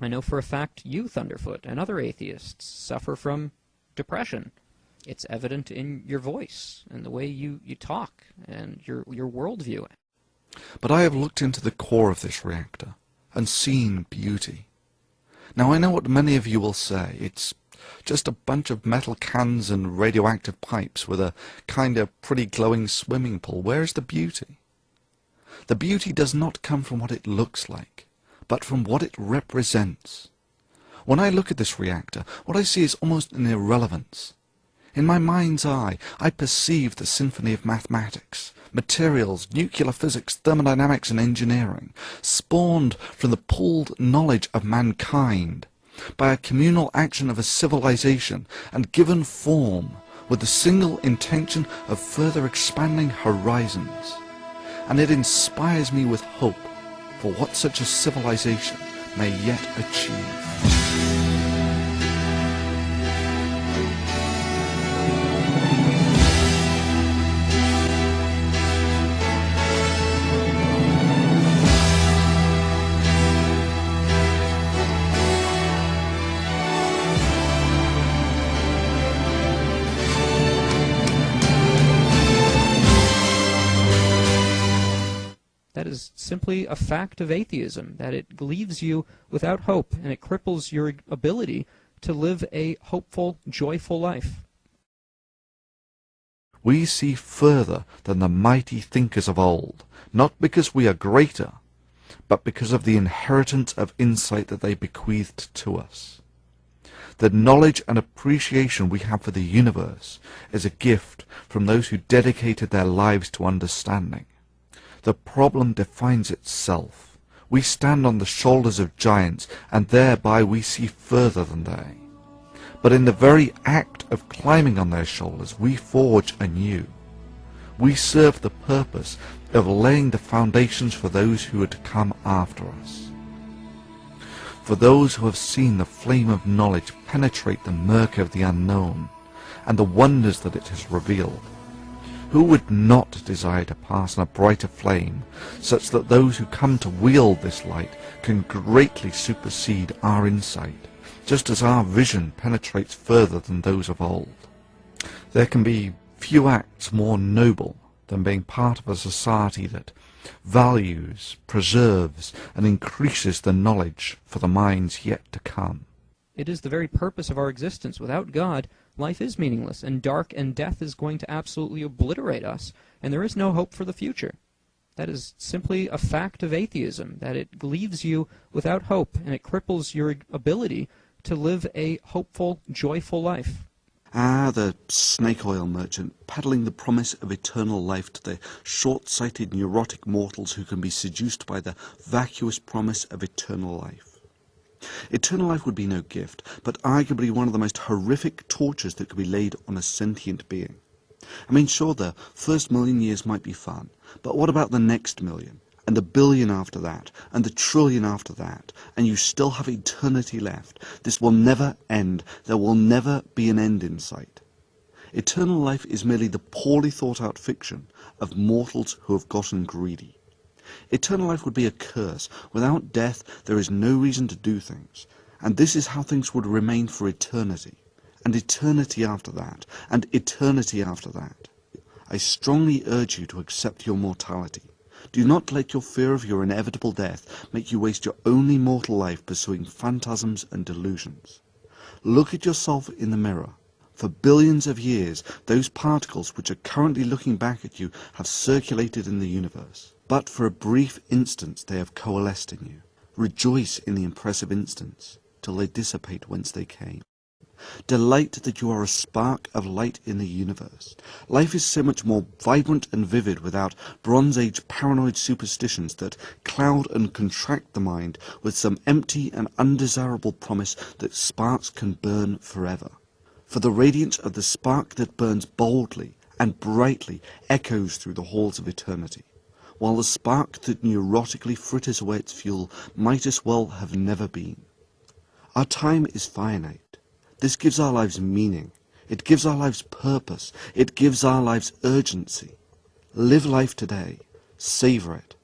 I know for a fact you, Thunderfoot, and other atheists suffer from depression. It's evident in your voice and the way you, you talk and your, your worldview. But I have looked into the core of this reactor and seen beauty. Now I know what many of you will say. It's just a bunch of metal cans and radioactive pipes with a kind of pretty glowing swimming pool. Where is the beauty? The beauty does not come from what it looks like, but from what it represents. When I look at this reactor, what I see is almost an irrelevance. In my mind's eye, I perceive the symphony of mathematics, materials, nuclear physics, thermodynamics, and engineering, spawned from the pooled knowledge of mankind by a communal action of a civilization and given form with the single intention of further expanding horizons. And it inspires me with hope for what such a civilization may yet achieve. Is simply a fact of atheism, that it leaves you without hope and it cripples your ability to live a hopeful, joyful life. We see further than the mighty thinkers of old, not because we are greater, but because of the inheritance of insight that they bequeathed to us. The knowledge and appreciation we have for the universe is a gift from those who dedicated their lives to understanding. The problem defines itself. We stand on the shoulders of giants, and thereby we see further than they. But in the very act of climbing on their shoulders, we forge anew. We serve the purpose of laying the foundations for those who are to come after us. For those who have seen the flame of knowledge penetrate the murk of the unknown, and the wonders that it has revealed, who would not desire to pass in a brighter flame, such that those who come to wield this light can greatly supersede our insight, just as our vision penetrates further than those of old? There can be few acts more noble than being part of a society that values, preserves, and increases the knowledge for the minds yet to come. It is the very purpose of our existence. Without God, life is meaningless, and dark and death is going to absolutely obliterate us, and there is no hope for the future. That is simply a fact of atheism, that it leaves you without hope, and it cripples your ability to live a hopeful, joyful life. Ah, the snake oil merchant, peddling the promise of eternal life to the short-sighted neurotic mortals who can be seduced by the vacuous promise of eternal life. Eternal life would be no gift, but arguably one of the most horrific tortures that could be laid on a sentient being. I mean, sure, the first million years might be fun, but what about the next million, and the billion after that, and the trillion after that, and you still have eternity left? This will never end. There will never be an end in sight. Eternal life is merely the poorly thought out fiction of mortals who have gotten greedy. Eternal life would be a curse. Without death, there is no reason to do things. And this is how things would remain for eternity. And eternity after that. And eternity after that. I strongly urge you to accept your mortality. Do not let your fear of your inevitable death make you waste your only mortal life pursuing phantasms and delusions. Look at yourself in the mirror. For billions of years, those particles which are currently looking back at you have circulated in the universe. But for a brief instant they have coalesced in you. Rejoice in the impressive instants, till they dissipate whence they came. Delight that you are a spark of light in the universe. Life is so much more vibrant and vivid without Bronze Age paranoid superstitions that cloud and contract the mind with some empty and undesirable promise that sparks can burn forever. For the radiance of the spark that burns boldly and brightly echoes through the halls of eternity while the spark that neurotically fritters away its fuel might as well have never been. Our time is finite. This gives our lives meaning. It gives our lives purpose. It gives our lives urgency. Live life today. Savor it.